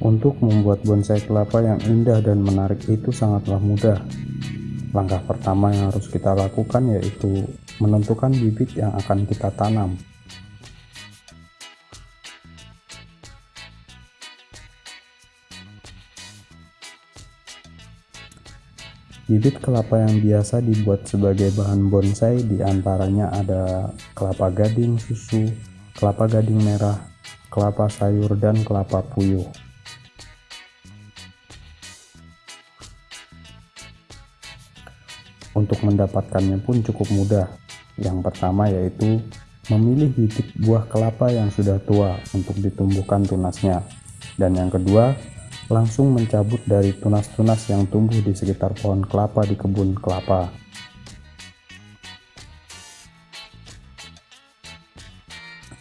Untuk membuat bonsai kelapa yang indah dan menarik itu sangatlah mudah. Langkah pertama yang harus kita lakukan yaitu menentukan bibit yang akan kita tanam. Bibit kelapa yang biasa dibuat sebagai bahan bonsai di antaranya ada kelapa gading susu, kelapa gading merah, kelapa sayur, dan kelapa puyuh. Untuk mendapatkannya pun cukup mudah. Yang pertama yaitu memilih bibit buah kelapa yang sudah tua untuk ditumbuhkan tunasnya. Dan yang kedua, langsung mencabut dari tunas-tunas yang tumbuh di sekitar pohon kelapa di kebun kelapa.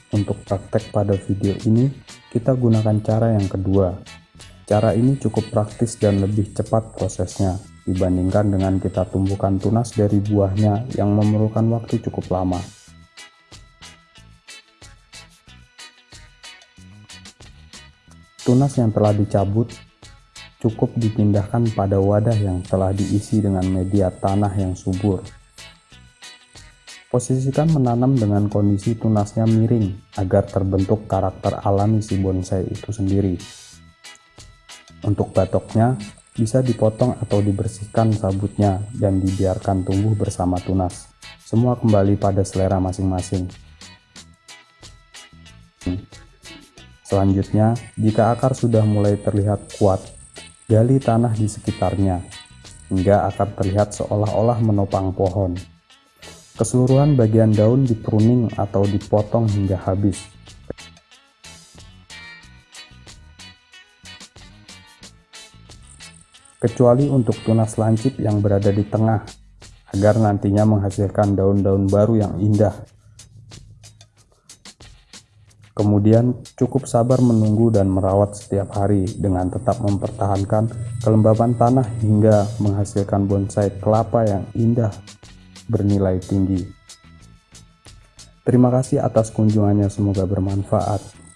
Untuk praktek pada video ini, kita gunakan cara yang kedua. Cara ini cukup praktis dan lebih cepat prosesnya dibandingkan dengan kita tumbuhkan tunas dari buahnya yang memerlukan waktu cukup lama. Tunas yang telah dicabut cukup dipindahkan pada wadah yang telah diisi dengan media tanah yang subur. Posisikan menanam dengan kondisi tunasnya miring agar terbentuk karakter alami si bonsai itu sendiri. Untuk batoknya, bisa dipotong atau dibersihkan sabutnya dan dibiarkan tumbuh bersama tunas. Semua kembali pada selera masing-masing. Selanjutnya, jika akar sudah mulai terlihat kuat, gali tanah di sekitarnya, hingga akar terlihat seolah-olah menopang pohon. Keseluruhan bagian daun dipruning atau dipotong hingga habis, kecuali untuk tunas lancip yang berada di tengah, agar nantinya menghasilkan daun-daun baru yang indah. Kemudian cukup sabar menunggu dan merawat setiap hari dengan tetap mempertahankan kelembaban tanah hingga menghasilkan bonsai kelapa yang indah bernilai tinggi. Terima kasih atas kunjungannya, semoga bermanfaat.